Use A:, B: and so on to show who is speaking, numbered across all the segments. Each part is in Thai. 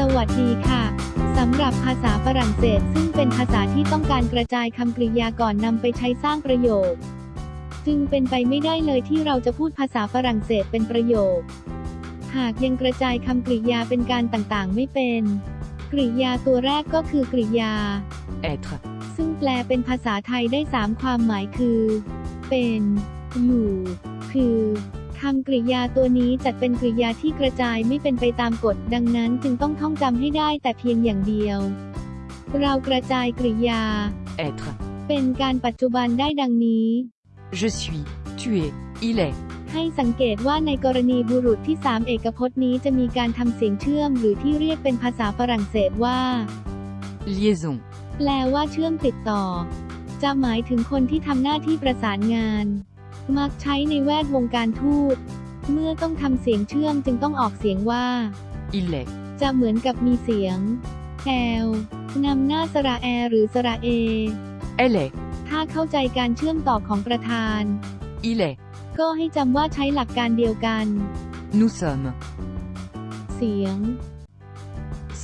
A: สวัสดีค่ะ สำหรับภาษาฝรั่งเศสซึ่งเป็นภาษาที่ต้องการกระจายคำกริยาก่อนนำไปใช้สร้างประโยค จึงเป็นไปไม่ได้เลยที่เราจะพูดภาษาฝรั่งเศสเป็นประโยค หากยังกระจายคำกริยาเป็นการต่างๆ ไม่เป็น กริยาตัวแรกก็คือกริยา
B: être,
A: ซึ่งแปลเป็นภาษาไทยได้ 3 ความหมายคือ เป็น อยู่ คือ คำกริยาตัวนี้จัดเป็นกริยาที่กระจายไม่เป็นไปตามกฎ ดังนั้นจึงต้องท่องจำให้ได้แต่เพียงอย่างเดียว เรากระจายกริยา
B: être.
A: เป็นการปัจจุบันได้ดังนี้
B: Je suis, tu es, il est,
A: ให้สังเกตว่าในกรณีบุรุษที่3เอกพจน์นี้จะมีการทำเสียงเชื่อมหรือที่เรียกเป็นภาษาฝรั่งเศสว่า
B: liaison,
A: แปลว่าเชื่อมติดต่อ จะหมายถึงคนที่ทำหน้าที่ประสานงาน มักใช้ในแวดวงการทูต เมื่อต้องทำเสียงเชื่อมจึงต้องออกเสียงว่า
B: il est,
A: จะเหมือนกับมีเสียงแอลนำหน้าสระแอหรือสระเอ
B: elle est,
A: ถ้าเข้าใจการเชื่อมต่อของประธาน
B: il est,
A: ก็ให้จำว่าใช้หลักการเดียวกัน
B: nous sommes,
A: เสียง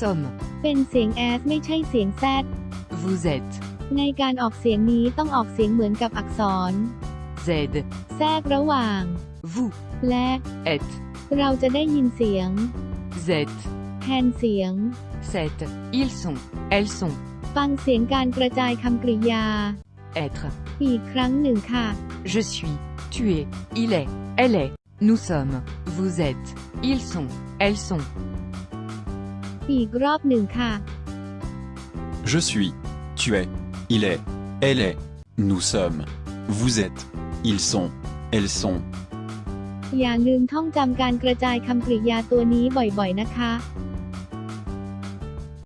B: sommes,
A: เป็นเสียงแอสไม่ใช่เสียงแซด
B: vous êtes,
A: ในการออกเสียงนี้ต้องออกเสียงเหมือนกับอักษร
B: z,
A: แทรกระหว่าง
B: vous,
A: และ
B: êtes,
A: เราจะได้ยินเสียง
B: z,
A: แทนเสียง
B: c'est, ils sont, elles sont,
A: ฟังเสียงการกระจายคำกริยา
B: être,
A: อีกครั้งหนึ่งค่ะ
B: je suis, tu es, il est, elle est, nous sommes, vous êtes, ils sont, elles sont,
A: อีกรอบหนึ่งค่ะ
C: Je suis, tu es, il est, elle est, nous sommes, vous êtes, Ils sont, elles sont.
A: อย่าลืมท่องจำการกระจายคำกริยาตัวนี้บ่อยๆ นะคะ